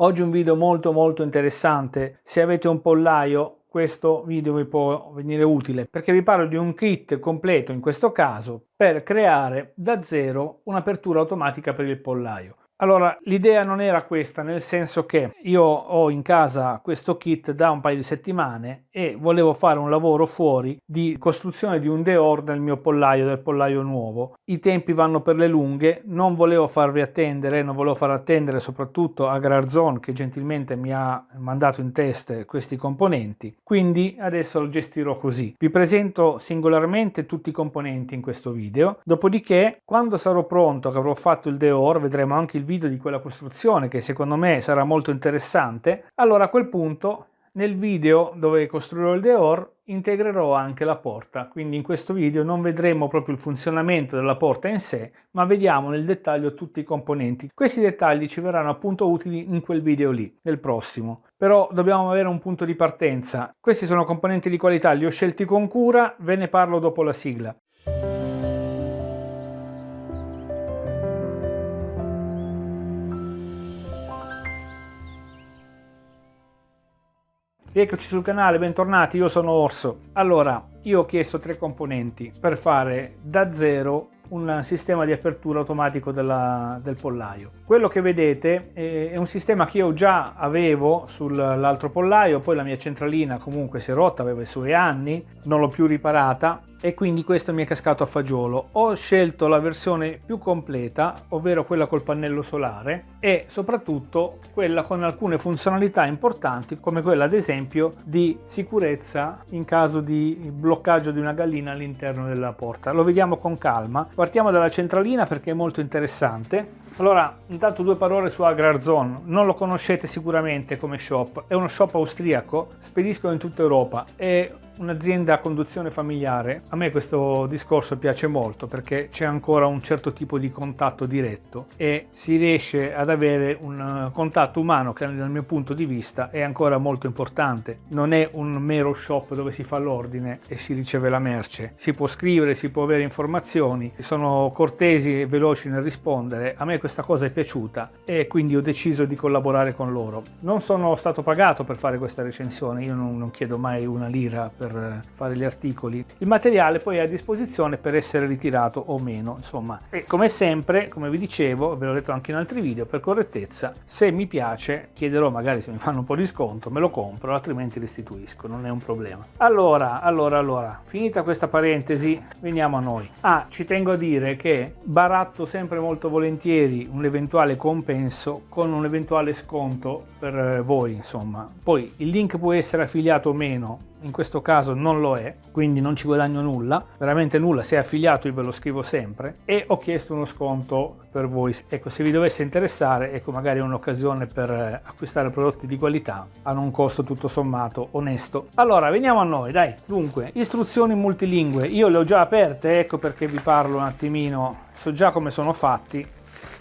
Oggi un video molto molto interessante. Se avete un pollaio questo video vi può venire utile perché vi parlo di un kit completo in questo caso per creare da zero un'apertura automatica per il pollaio. Allora, l'idea non era questa, nel senso che io ho in casa questo kit da un paio di settimane e volevo fare un lavoro fuori di costruzione di un deor nel mio pollaio, del pollaio nuovo. I tempi vanno per le lunghe, non volevo farvi attendere, non volevo far attendere soprattutto a Grarzon che gentilmente mi ha mandato in test questi componenti, quindi adesso lo gestirò così. Vi presento singolarmente tutti i componenti in questo video, dopodiché quando sarò pronto, che avrò fatto il deor, vedremo anche il video di quella costruzione che secondo me sarà molto interessante, allora a quel punto nel video dove costruirò il Deor integrerò anche la porta, quindi in questo video non vedremo proprio il funzionamento della porta in sé, ma vediamo nel dettaglio tutti i componenti. Questi dettagli ci verranno appunto utili in quel video lì, nel prossimo. Però dobbiamo avere un punto di partenza. Questi sono componenti di qualità, li ho scelti con cura, ve ne parlo dopo la sigla. Rieccoci sul canale, bentornati, io sono Orso. Allora, io ho chiesto tre componenti per fare da zero un sistema di apertura automatico della, del pollaio. Quello che vedete è un sistema che io già avevo sull'altro pollaio, poi la mia centralina comunque si è rotta, aveva i suoi anni, non l'ho più riparata e quindi questo mi è cascato a fagiolo. Ho scelto la versione più completa, ovvero quella col pannello solare e soprattutto quella con alcune funzionalità importanti come quella ad esempio di sicurezza in caso di bloccaggio di una gallina all'interno della porta. Lo vediamo con calma. Partiamo dalla centralina perché è molto interessante. Allora, intanto due parole su Agrarzone. Non lo conoscete sicuramente come shop, è uno shop austriaco, spediscono in tutta Europa. È un'azienda a conduzione familiare, a me questo discorso piace molto perché c'è ancora un certo tipo di contatto diretto e si riesce ad avere un eh, contatto umano che dal mio punto di vista è ancora molto importante. Non è un mero shop dove si fa l'ordine e si riceve la merce. Si può scrivere, si può avere informazioni, sono cortesi e veloci nel rispondere. A me questa cosa è piaciuta e quindi ho deciso di collaborare con loro. Non sono stato pagato per fare questa recensione, io non, non chiedo mai una lira per per fare gli articoli. Il materiale poi è a disposizione per essere ritirato o meno, insomma. E come sempre, come vi dicevo, ve l'ho detto anche in altri video, per correttezza, se mi piace chiederò magari se mi fanno un po' di sconto, me lo compro, altrimenti restituisco, non è un problema. Allora, allora, allora, finita questa parentesi, veniamo a noi. Ah, ci tengo a dire che baratto sempre molto volentieri un eventuale compenso con un eventuale sconto per voi, insomma. Poi il link può essere affiliato o meno in questo caso non lo è, quindi non ci guadagno nulla, veramente nulla, se è affiliato io ve lo scrivo sempre e ho chiesto uno sconto per voi. Ecco, se vi dovesse interessare, ecco magari è un'occasione per eh, acquistare prodotti di qualità a un costo tutto sommato onesto. Allora, veniamo a noi, dai. Dunque, istruzioni multilingue, io le ho già aperte, ecco perché vi parlo un attimino, so già come sono fatti,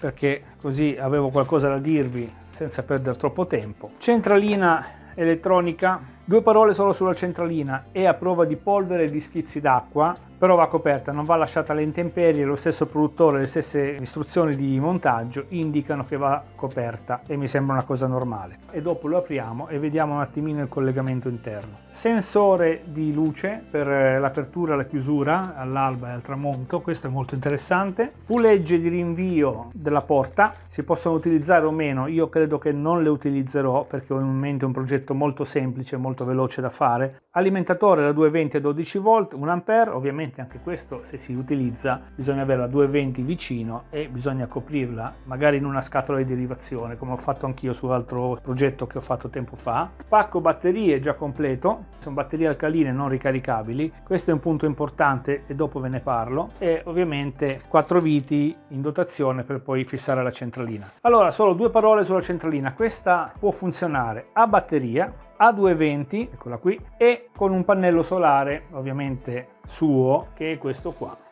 perché così avevo qualcosa da dirvi senza perdere troppo tempo. Centralina elettronica Due parole solo sulla centralina, è a prova di polvere e di schizzi d'acqua, però va coperta, non va lasciata alle intemperie, lo stesso produttore, le stesse istruzioni di montaggio indicano che va coperta e mi sembra una cosa normale. E dopo lo apriamo e vediamo un attimino il collegamento interno. Sensore di luce per l'apertura e la chiusura all'alba e al tramonto, questo è molto interessante. Pulegge di rinvio della porta, si possono utilizzare o meno, io credo che non le utilizzerò perché ho in mente un progetto molto semplice, molto molto veloce da fare. Alimentatore da 220 a 12 volt, 1 ampere, ovviamente anche questo se si utilizza bisogna avere la 220 vicino e bisogna coprirla magari in una scatola di derivazione come ho fatto anch'io su altro progetto che ho fatto tempo fa. Pacco batterie già completo, sono batterie alcaline non ricaricabili, questo è un punto importante e dopo ve ne parlo e ovviamente 4 viti in dotazione per poi fissare la centralina. Allora solo due parole sulla centralina, questa può funzionare a batteria a 220, eccola qui, e con un pannello solare ovviamente suo che è questo qua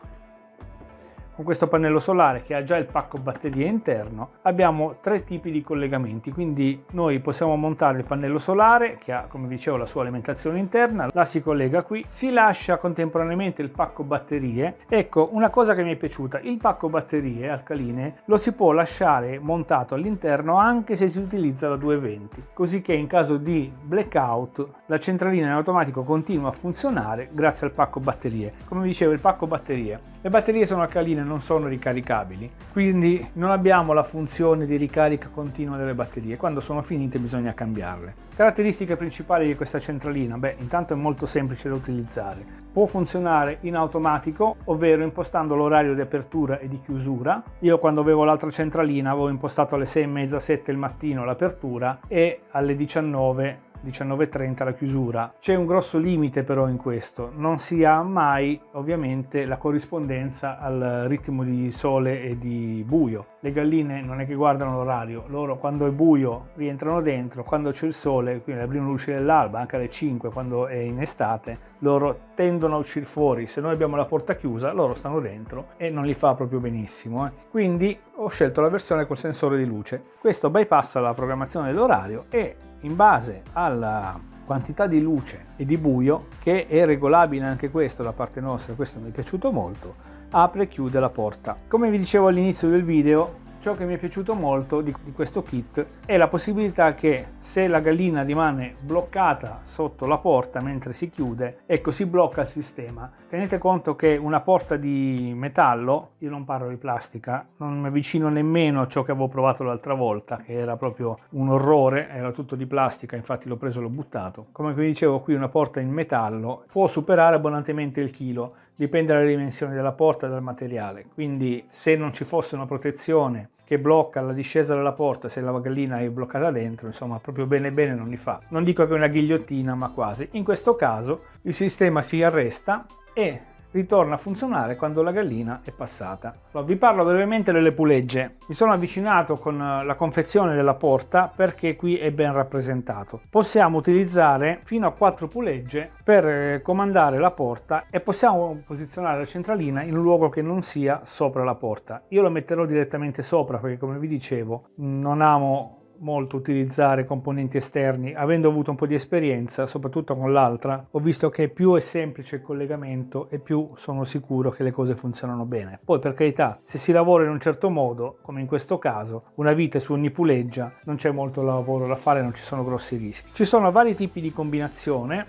con questo pannello solare che ha già il pacco batterie interno abbiamo tre tipi di collegamenti. Quindi noi possiamo montare il pannello solare che ha come dicevo la sua alimentazione interna la si collega qui si lascia contemporaneamente il pacco batterie. Ecco una cosa che mi è piaciuta il pacco batterie alcaline lo si può lasciare montato all'interno anche se si utilizza la 220 così che in caso di blackout la centralina in automatico continua a funzionare grazie al pacco batterie. Come dicevo il pacco batterie. Le batterie sono alcaline, non sono ricaricabili, quindi non abbiamo la funzione di ricarica continua delle batterie. Quando sono finite bisogna cambiarle. Caratteristiche principali di questa centralina? Beh, intanto è molto semplice da utilizzare. Può funzionare in automatico, ovvero impostando l'orario di apertura e di chiusura. Io quando avevo l'altra centralina avevo impostato alle 6 e mezza, 7 il mattino l'apertura e alle 19 19.30 la chiusura. C'è un grosso limite però in questo, non si ha mai ovviamente la corrispondenza al ritmo di sole e di buio. Le galline non è che guardano l'orario, loro quando è buio rientrano dentro, quando c'è il sole, quindi la prima luce dell'alba, anche alle 5 quando è in estate, loro tendono a uscire fuori. Se noi abbiamo la porta chiusa, loro stanno dentro e non li fa proprio benissimo. Eh. Quindi ho scelto la versione col sensore di luce. Questo bypassa la programmazione dell'orario e in base alla quantità di luce e di buio, che è regolabile anche questo da parte nostra, questo mi è piaciuto molto, apre e chiude la porta. Come vi dicevo all'inizio del video, Ciò che mi è piaciuto molto di, di, questo kit è la possibilità che se la gallina rimane bloccata sotto la porta mentre si chiude, ecco si blocca il sistema. Tenete conto che una porta di metallo, io non parlo di plastica, non mi avvicino nemmeno a ciò che avevo provato l'altra volta, che era proprio un orrore, era tutto di plastica, infatti l'ho preso e l'ho buttato. Come vi dicevo qui una porta in metallo può superare abbondantemente il chilo, dipende dalle dimensioni della porta e dal materiale, quindi se non ci fosse una protezione che blocca la discesa della porta se la gallina è bloccata dentro, insomma proprio bene bene non li fa. Non dico che è una ghigliottina ma quasi. In questo caso il sistema si arresta e ritorna a funzionare quando la gallina è passata. Allora, vi parlo brevemente delle pulegge. Mi sono avvicinato con eh, la confezione della porta perché qui è ben rappresentato. Possiamo utilizzare fino a 4 pulegge per eh, comandare la porta e possiamo posizionare la centralina in un luogo che non sia sopra la porta. Io lo metterò direttamente sopra perché come vi dicevo non amo molto utilizzare componenti esterni, avendo avuto un po' di esperienza, soprattutto con l'altra, ho visto che più è semplice il collegamento e più sono sicuro che le cose funzionano bene. Poi per carità, se si lavora in un certo modo, come in questo caso, una vite su ogni puleggia, non c'è molto lavoro da fare, non ci sono grossi rischi. Ci sono vari tipi di combinazione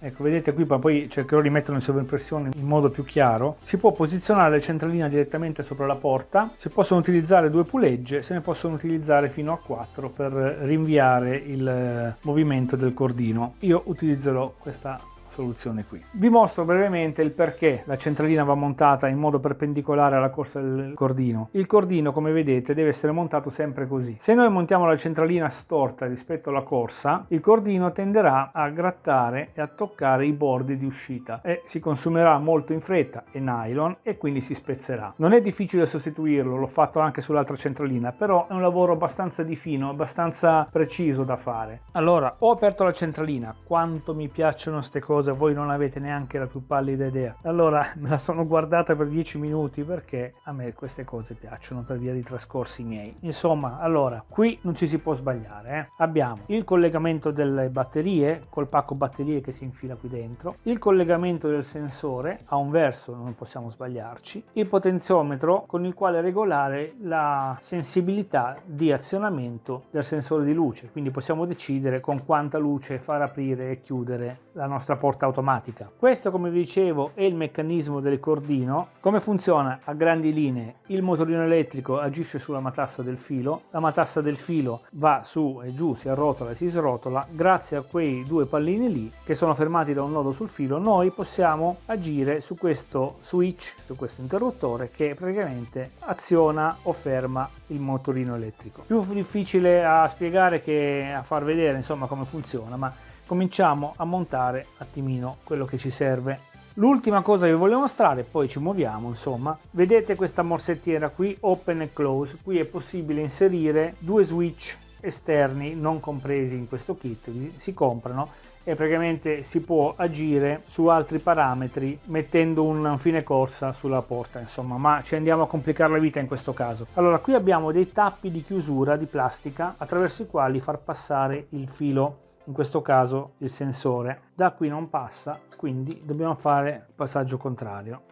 Ecco, vedete qui, poi cercherò di metterlo in sovraimpressione in modo più chiaro. Si può posizionare la centralina direttamente sopra la porta, si possono utilizzare due pulegge, se ne possono utilizzare fino a quattro per rinviare il eh, movimento del cordino. Io utilizzerò questa soluzione qui. Vi mostro brevemente il perché la centralina va montata in modo perpendicolare alla corsa del cordino. Il cordino come vedete deve essere montato sempre così. Se noi montiamo la centralina storta rispetto alla corsa il cordino tenderà a grattare e a toccare i bordi di uscita e si consumerà molto in fretta, è nylon e quindi si spezzerà. Non è difficile sostituirlo, l'ho fatto anche sull'altra centralina, però è un lavoro abbastanza di fino, abbastanza preciso da fare. Allora, ho aperto la centralina, quanto mi piacciono queste cose cosa voi non avete neanche la più pallida idea. Allora me la sono guardata per 10 minuti perché a me queste cose piacciono per via di trascorsi miei. Insomma, allora, qui non ci si può sbagliare. Eh? Abbiamo il collegamento delle batterie col pacco batterie che si infila qui dentro, il collegamento del sensore a un verso, non possiamo sbagliarci, il potenziometro con il quale regolare la sensibilità di azionamento del sensore di luce, quindi possiamo decidere con quanta luce far aprire e chiudere la nostra porta porta automatica. Questo come vi dicevo è il meccanismo del cordino. Come funziona? A grandi linee il motorino elettrico agisce sulla matassa del filo, la matassa del filo va su e giù, si arrotola e si srotola. Grazie a quei due pallini lì che sono fermati da un nodo sul filo noi possiamo agire su questo switch, su questo interruttore che praticamente aziona o ferma il motorino elettrico. Più difficile a spiegare che a far vedere insomma come funziona ma cominciamo a montare un attimino quello che ci serve. L'ultima cosa che vi voglio mostrare poi ci muoviamo insomma. Vedete questa morsettiera qui open e close. Qui è possibile inserire due switch esterni non compresi in questo kit si comprano e praticamente si può agire su altri parametri mettendo un fine corsa sulla porta insomma. Ma ci andiamo a complicare la vita in questo caso. Allora qui abbiamo dei tappi di chiusura di plastica attraverso i quali far passare il filo in questo caso il sensore. Da qui non passa quindi dobbiamo fare il passaggio contrario.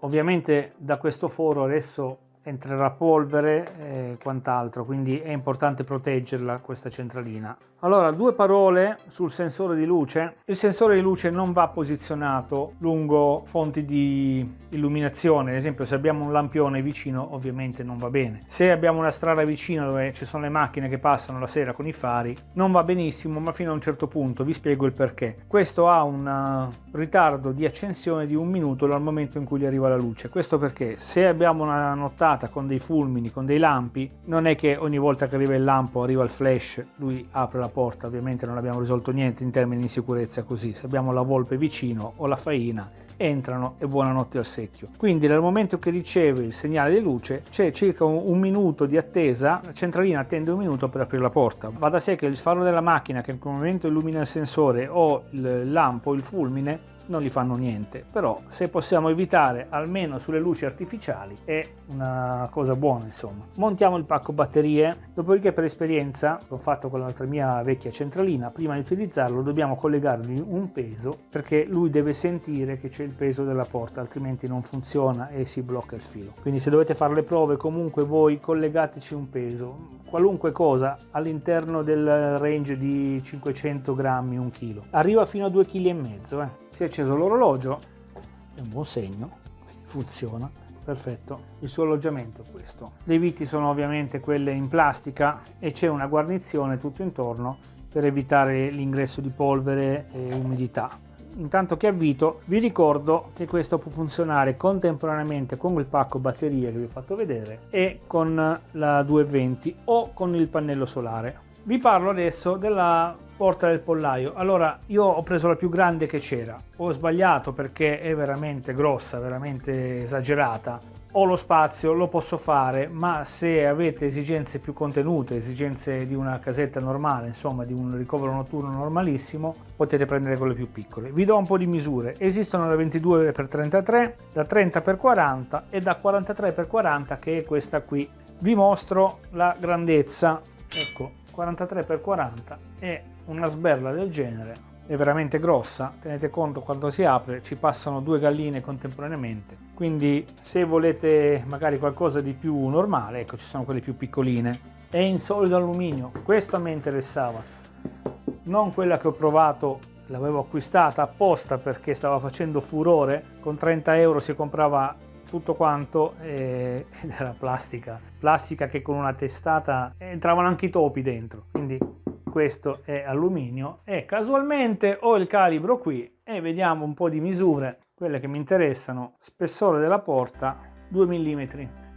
Ovviamente da questo foro adesso entrerà polvere e quant'altro quindi è importante proteggerla questa centralina allora, due parole sul sensore di luce. Il sensore di luce non va posizionato lungo fonti di illuminazione, ad esempio se abbiamo un lampione vicino ovviamente non va bene. Se abbiamo una strada vicina dove ci sono le macchine che passano la sera con i fari, non va benissimo ma fino a un certo punto, vi spiego il perché. Questo ha un uh, ritardo di accensione di un minuto dal momento in cui gli arriva la luce. Questo perché se abbiamo una nottata con dei fulmini, con dei lampi, non è che ogni volta che arriva il lampo arriva il flash, lui apre la porta ovviamente non abbiamo risolto niente in termini di sicurezza così. Se abbiamo la volpe vicino o la faina entrano e buonanotte al secchio. Quindi nel momento che riceve il segnale di luce c'è circa un, un, minuto di attesa la centralina attende un minuto per aprire la porta. Va da sé che il faro della macchina che in quel momento illumina il sensore o il lampo il fulmine non gli fanno niente. Però se possiamo evitare almeno sulle luci artificiali è una cosa buona insomma. Montiamo il pacco batterie. Dopodiché per esperienza l'ho fatto con l'altra mia vecchia centralina. Prima di utilizzarlo dobbiamo collegargli un peso perché lui deve sentire che c'è il peso della porta altrimenti non funziona e si blocca il filo. Quindi se dovete fare le prove comunque voi collegateci un peso. Qualunque cosa all'interno del range di 500 grammi un chilo. Arriva fino a 2 kg eh. È acceso l'orologio. È un buon segno. Funziona. Perfetto. Il suo alloggiamento è questo. Le viti sono ovviamente quelle in plastica e c'è una guarnizione tutto intorno per evitare l'ingresso di polvere e umidità. Intanto che avvito vi ricordo che questo può funzionare contemporaneamente con il pacco batterie che vi ho fatto vedere e con la 220 o con il pannello solare vi parlo adesso della porta del pollaio. Allora io ho preso la più grande che c'era. Ho sbagliato perché è veramente grossa veramente esagerata. Ho lo spazio lo posso fare ma se avete esigenze più contenute esigenze di una casetta normale insomma di un ricovero notturno normalissimo potete prendere quelle più piccole. Vi do un po di misure. Esistono da 22 x 33 da 30 x 40 e da 43 x 40 che è questa qui. Vi mostro la grandezza. Ecco 43 x 40 e una sberla del genere è veramente grossa tenete conto quando si apre ci passano due galline contemporaneamente quindi se volete magari qualcosa di più normale ecco ci sono quelle più piccoline. È in solido alluminio questa mi interessava non quella che ho provato l'avevo acquistata apposta perché stava facendo furore con 30 euro si comprava tutto quanto eh, ed era plastica. Plastica che con una testata entravano anche i topi dentro. Quindi questo è alluminio. E casualmente ho il calibro qui e vediamo un po di misure quelle che mi interessano. Spessore della porta 2 mm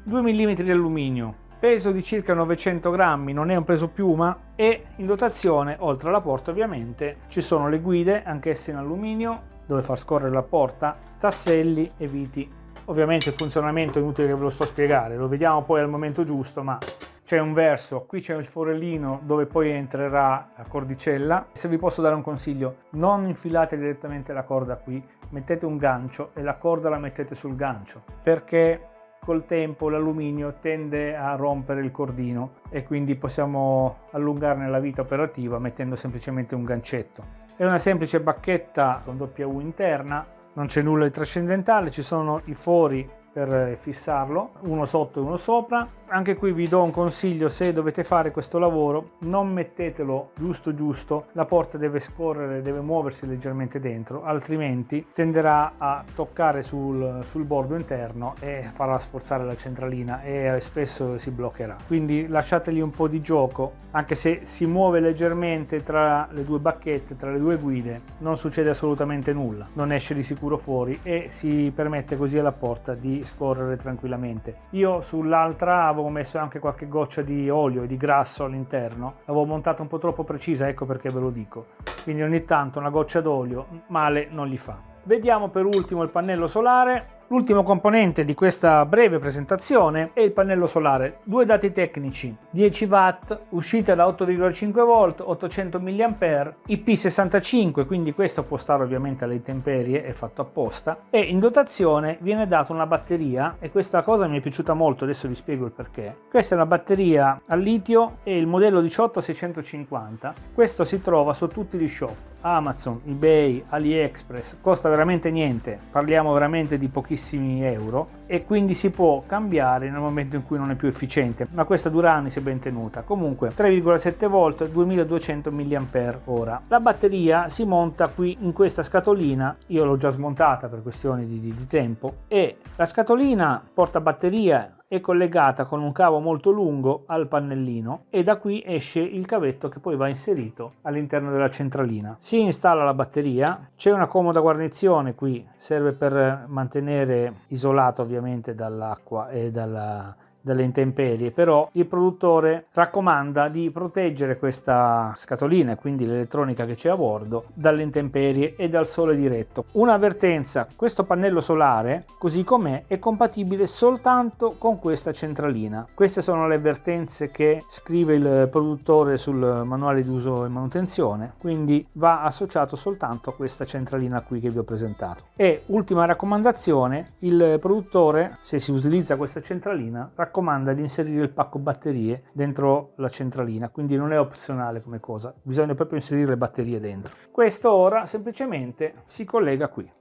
2 mm di alluminio. Peso di circa 900 grammi non è un peso piuma. E in dotazione oltre alla porta ovviamente ci sono le guide anch'esse in alluminio dove far scorrere la porta tasselli e viti Ovviamente il funzionamento è inutile che ve lo sto a spiegare, lo vediamo poi al momento giusto, ma c'è un verso, qui c'è il forellino dove poi entrerà la cordicella. Se vi posso dare un consiglio, non infilate direttamente la corda qui, mettete un gancio e la corda la mettete sul gancio, perché col tempo l'alluminio tende a rompere il cordino e quindi possiamo allungarne la vita operativa mettendo semplicemente un gancetto. È una semplice bacchetta con W interna non c'è nulla di trascendentale, ci sono i fori per fissarlo, uno sotto e uno sopra. Anche qui vi do un consiglio, se dovete fare questo lavoro, non mettetelo giusto giusto, la porta deve scorrere, deve muoversi leggermente dentro, altrimenti tenderà a toccare sul, sul bordo interno e farà sforzare la centralina e spesso si bloccherà. Quindi lasciategli un po' di gioco, anche se si muove leggermente tra le due bacchette, tra le due guide, non succede assolutamente nulla, non esce di sicuro fuori e si permette così alla porta di scorrere tranquillamente. Io sull'altra avevo messo anche qualche goccia di olio e di grasso all'interno, l'avevo montata un po' troppo precisa, ecco perché ve lo dico. Quindi ogni tanto una goccia d'olio male non gli fa. Vediamo per ultimo il pannello solare L'ultimo componente di questa breve presentazione è il pannello solare. Due dati tecnici, 10 watt, uscita da 8,5 volt, 800 mAh, IP65, quindi questo può stare ovviamente alle intemperie, è fatto apposta, e in dotazione viene data una batteria e questa cosa mi è piaciuta molto, adesso vi spiego il perché. Questa è una batteria al litio e il modello 18650, questo si trova su tutti gli shop Amazon, eBay, AliExpress, costa veramente niente, parliamo veramente di pochissimi euro e quindi si può cambiare nel momento in cui non è più efficiente, ma questa dura anni se ben tenuta. Comunque 3,7 volt 2200 mAh. La batteria si monta qui in questa scatolina, io l'ho già smontata per questioni di, di, di tempo e la scatolina porta batteria è collegata con un cavo molto lungo al pannellino e da qui esce il cavetto che poi va inserito all'interno della centralina. Si installa la batteria, c'è una comoda guarnizione qui, serve per mantenere isolato ovviamente dall'acqua e dalla dalle intemperie, però il produttore raccomanda di proteggere questa scatolina quindi l'elettronica che c'è a bordo dalle intemperie e dal sole diretto. Un'avvertenza, questo pannello solare così com'è è compatibile soltanto con questa centralina. Queste sono le avvertenze che scrive il produttore sul manuale di uso e manutenzione, quindi va associato soltanto a questa centralina qui che vi ho presentato. E ultima raccomandazione, il produttore se si utilizza questa centralina raccomanda di inserire il pacco batterie dentro la centralina, quindi non è opzionale come cosa, bisogna proprio inserire le batterie dentro. Questo ora semplicemente si collega qui.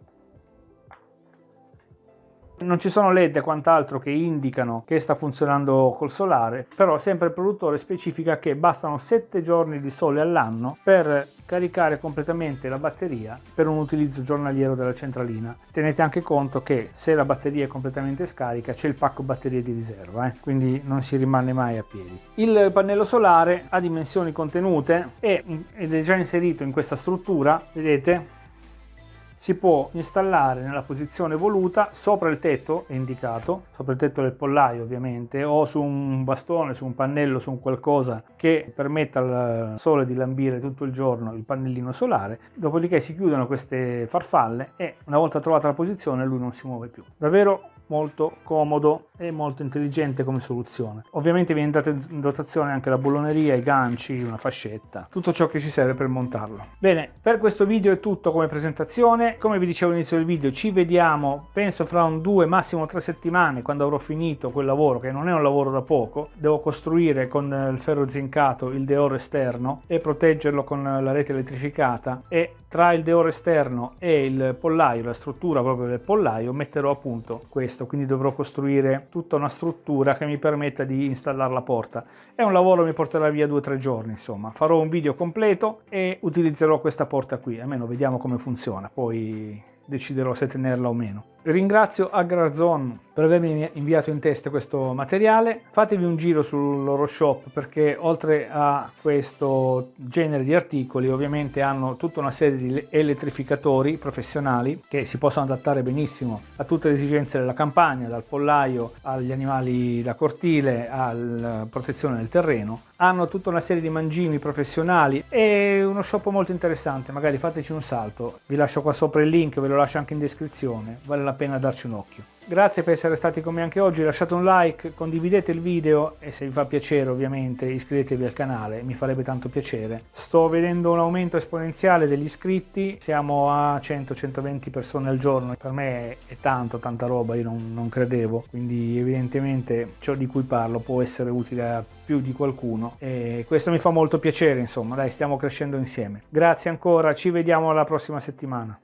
Non ci sono led e quant'altro che indicano che sta funzionando col solare, però sempre il produttore specifica che bastano 7 giorni di sole all'anno per caricare completamente la batteria per un utilizzo giornaliero della centralina. Tenete anche conto che se la batteria è completamente scarica c'è il pacco batterie di riserva, eh? quindi non si rimane mai a piedi. Il pannello solare ha dimensioni contenute ed è già inserito in questa struttura, vedete, si può installare nella posizione voluta sopra il tetto indicato sopra il tetto del pollaio ovviamente o su un bastone su un pannello su un qualcosa che permetta al sole di lambire tutto il giorno il pannellino solare. Dopodiché si chiudono queste farfalle e una volta trovata la posizione lui non si muove più. Davvero molto comodo e molto intelligente come soluzione. Ovviamente viene data in dotazione anche la bolloneria, i ganci, una fascetta, tutto ciò che ci serve per montarlo. Bene, per questo video è tutto come presentazione. Come vi dicevo all'inizio del video, ci vediamo penso fra un due, massimo tre settimane quando avrò finito quel lavoro, che non è un lavoro da poco. Devo costruire con il ferro zincato il deoro esterno e proteggerlo con la rete elettrificata e tra il deoro esterno e il pollaio, la struttura proprio del pollaio, metterò appunto questo quindi dovrò costruire tutta una struttura che mi permetta di installare la porta. È un lavoro che mi porterà via due o tre giorni, insomma. Farò un video completo e utilizzerò questa porta qui, almeno vediamo come funziona, poi deciderò se tenerla o meno. Ringrazio Agrarzon per avermi inviato in testa questo materiale. Fatevi un giro sul loro shop perché oltre a questo genere di articoli ovviamente hanno tutta una serie di elettrificatori professionali che si possono adattare benissimo a tutte le esigenze della campagna, dal pollaio agli animali da cortile alla protezione del terreno. Hanno tutta una serie di mangimi professionali e uno shop molto interessante, magari fateci un salto. Vi lascio qua sopra il link, ve lo lascio anche in descrizione, vale la pena darci un occhio. Grazie per essere stati con me anche oggi, lasciate un like, condividete il video e se vi fa piacere ovviamente iscrivetevi al canale, mi farebbe tanto piacere. Sto vedendo un aumento esponenziale degli iscritti, siamo a 100-120 persone al giorno, per me è tanto, tanta roba, io non, non credevo, quindi evidentemente ciò di cui parlo può essere utile a più di qualcuno e questo mi fa molto piacere insomma, dai stiamo crescendo insieme. Grazie ancora, ci vediamo la prossima settimana.